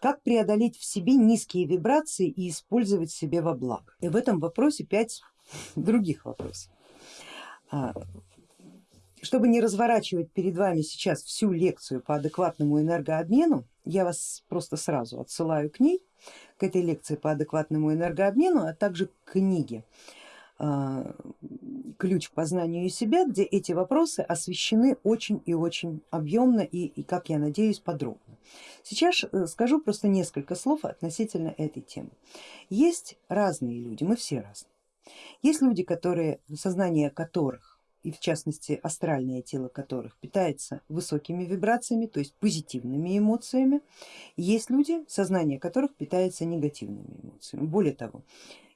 Как преодолеть в себе низкие вибрации и использовать себе во благо? И в этом вопросе пять других вопросов. А, чтобы не разворачивать перед вами сейчас всю лекцию по адекватному энергообмену, я вас просто сразу отсылаю к ней, к этой лекции по адекватному энергообмену, а также к книге а, ключ к познанию себя, где эти вопросы освещены очень и очень объемно и, и как я надеюсь, подробно. Сейчас э, скажу просто несколько слов относительно этой темы. Есть разные люди, мы все разные. Есть люди, которые, сознание которых и в частности астральное тело которых питается высокими вибрациями, то есть позитивными эмоциями. Есть люди, сознание которых питается негативными эмоциями. Более того,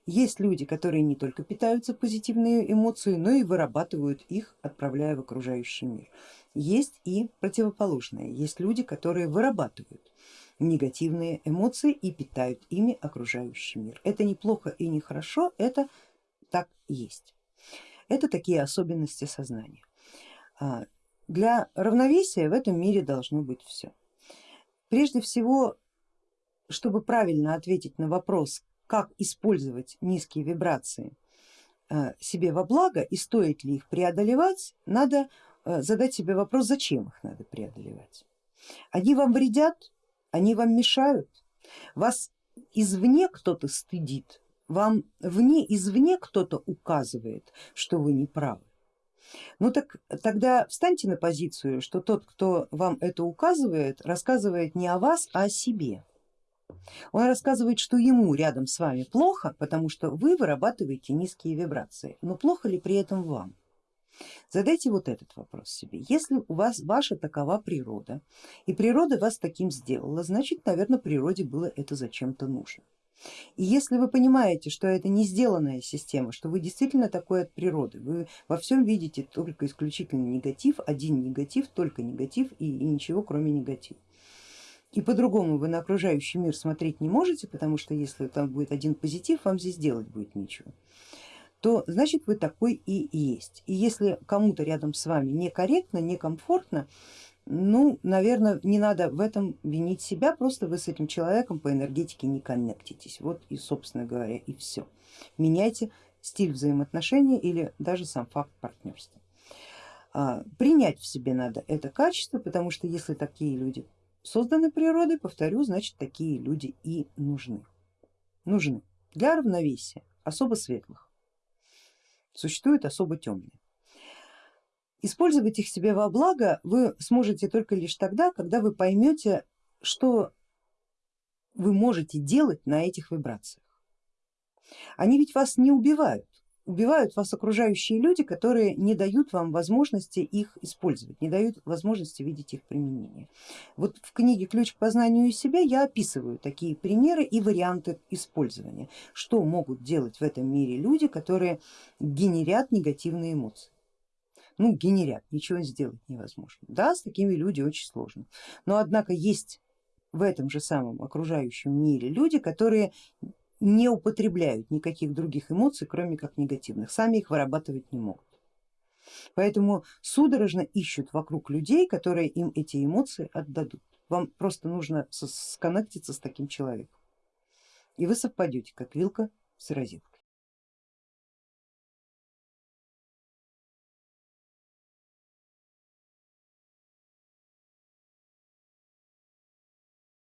есть люди, которые не только питаются позитивными эмоциями, но и вырабатывают их, отправляя в окружающий мир. Есть и противоположное, есть люди, которые вырабатывают негативные эмоции и питают ими окружающий мир. Это неплохо и не хорошо, это так есть. Это такие особенности сознания. А, для равновесия в этом мире должно быть все. Прежде всего, чтобы правильно ответить на вопрос, как использовать низкие вибрации э, себе во благо и стоит ли их преодолевать, надо э, задать себе вопрос, зачем их надо преодолевать. Они вам вредят, они вам мешают, вас извне кто-то стыдит, вам вне, извне кто-то указывает, что вы не правы. Ну так тогда встаньте на позицию, что тот, кто вам это указывает, рассказывает не о вас, а о себе. Он рассказывает, что ему рядом с вами плохо, потому что вы вырабатываете низкие вибрации, но плохо ли при этом вам? Задайте вот этот вопрос себе. Если у вас ваша такова природа, и природа вас таким сделала, значит, наверное, природе было это зачем-то нужно. И если вы понимаете, что это не сделанная система, что вы действительно такой от природы, вы во всем видите только исключительно негатив, один негатив, только негатив и, и ничего кроме негатива, и по-другому вы на окружающий мир смотреть не можете, потому что если там будет один позитив, вам здесь делать будет ничего, то значит вы такой и есть. И если кому-то рядом с вами некорректно, некомфортно, ну, наверное, не надо в этом винить себя, просто вы с этим человеком по энергетике не коннектитесь. Вот и, собственно говоря, и все. Меняйте стиль взаимоотношений или даже сам факт партнерства. А, принять в себе надо это качество, потому что если такие люди созданы природой, повторю, значит такие люди и нужны. Нужны для равновесия особо светлых, существуют особо темные. Использовать их себе во благо вы сможете только лишь тогда, когда вы поймете, что вы можете делать на этих вибрациях. Они ведь вас не убивают, убивают вас окружающие люди, которые не дают вам возможности их использовать, не дают возможности видеть их применение. Вот в книге Ключ к познанию себя я описываю такие примеры и варианты использования, что могут делать в этом мире люди, которые генерят негативные эмоции. Ну, генерят, ничего сделать невозможно. Да, с такими людьми очень сложно, но однако есть в этом же самом окружающем мире люди, которые не употребляют никаких других эмоций, кроме как негативных, сами их вырабатывать не могут. Поэтому судорожно ищут вокруг людей, которые им эти эмоции отдадут. Вам просто нужно сконнектиться с таким человеком и вы совпадете, как вилка с розеткой.